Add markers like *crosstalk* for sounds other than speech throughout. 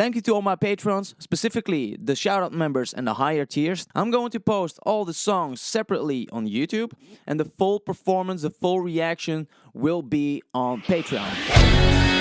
Thank you to all my patrons, specifically the shoutout members and the higher tiers. I'm going to post all the songs separately on YouTube, and the full performance, the full reaction will be on Patreon.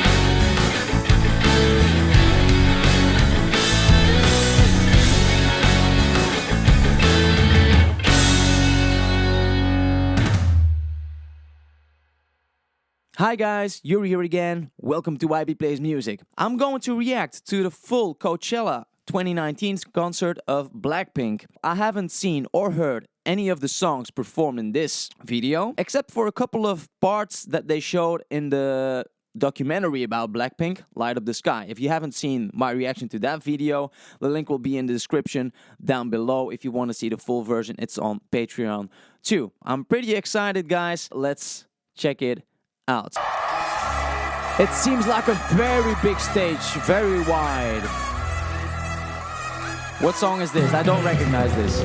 Hi guys, Yuri here again. Welcome to YB Plays Music. I'm going to react to the full Coachella 2019 concert of Blackpink. I haven't seen or heard any of the songs performed in this video, except for a couple of parts that they showed in the documentary about Blackpink, Light Up the Sky. If you haven't seen my reaction to that video, the link will be in the description down below. If you want to see the full version, it's on Patreon too. I'm pretty excited, guys. Let's check it out. It seems like a very big stage, very wide. What song is this? I don't recognize this.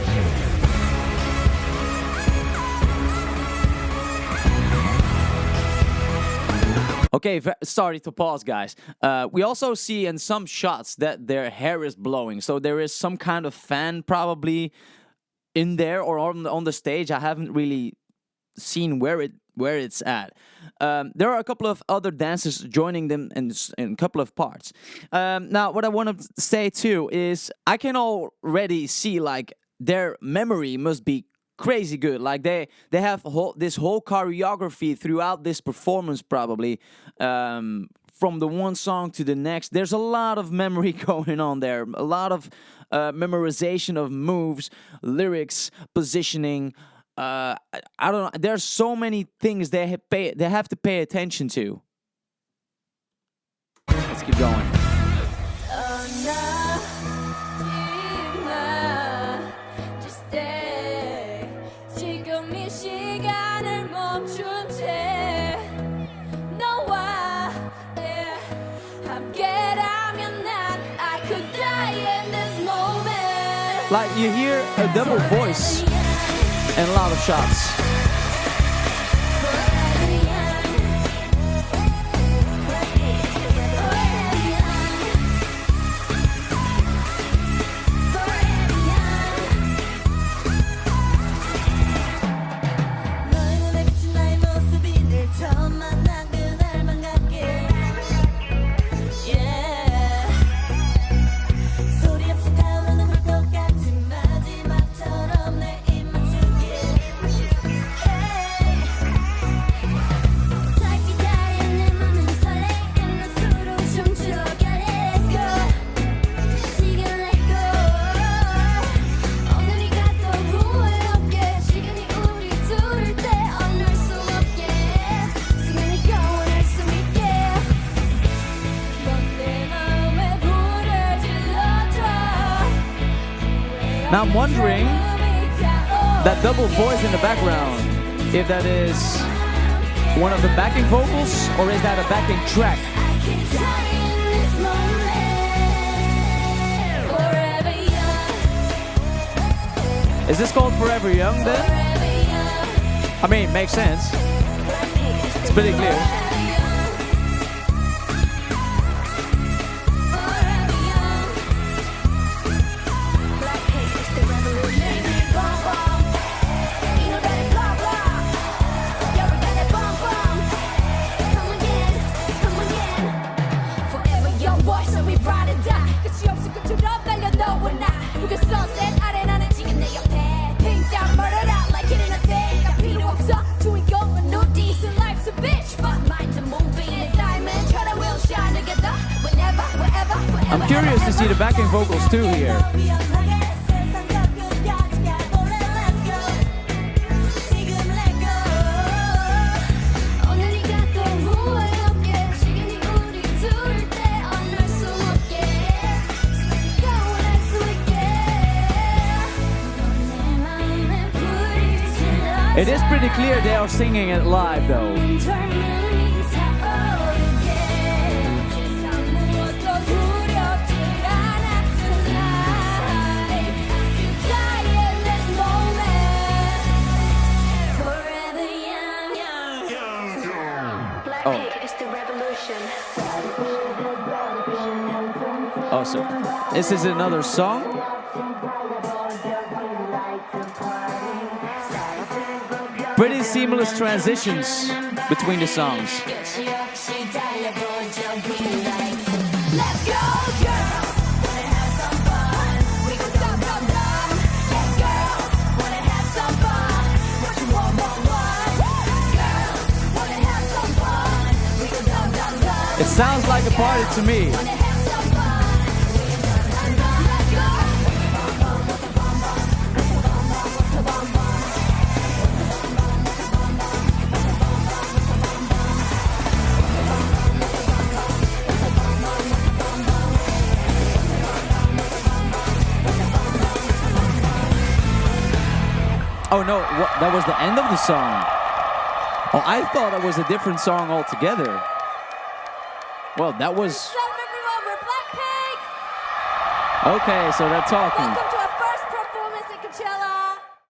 Okay, sorry to pause, guys. Uh, we also see in some shots that their hair is blowing, so there is some kind of fan probably in there or on the, on the stage. I haven't really seen where it where it's at. Um, there are a couple of other dancers joining them in, in a couple of parts. Um, now, what I want to say too is I can already see like their memory must be crazy good. Like they they have whole, this whole choreography throughout this performance probably. Um, from the one song to the next, there's a lot of memory *laughs* going on there. A lot of uh, memorization of moves, lyrics, positioning uh, I, don't know. There's so many things they ha pay, they have to pay attention to. Let's keep going. Like you hear a double voice and a lot of shots now i'm wondering that double voice in the background if that is one of the backing vocals or is that a backing track? Is this called forever young then? I mean makes sense. It's pretty clear I'm curious to see the backing vocals too here. It is pretty clear they are singing it live though. Oh, so this is another song. Pretty seamless transitions between the songs. It sounds like a party to me. Oh no, what, that was the end of the song. Oh, I thought it was a different song altogether. Well, that was What's up, everyone? We're Blackpink. okay. So they're talking.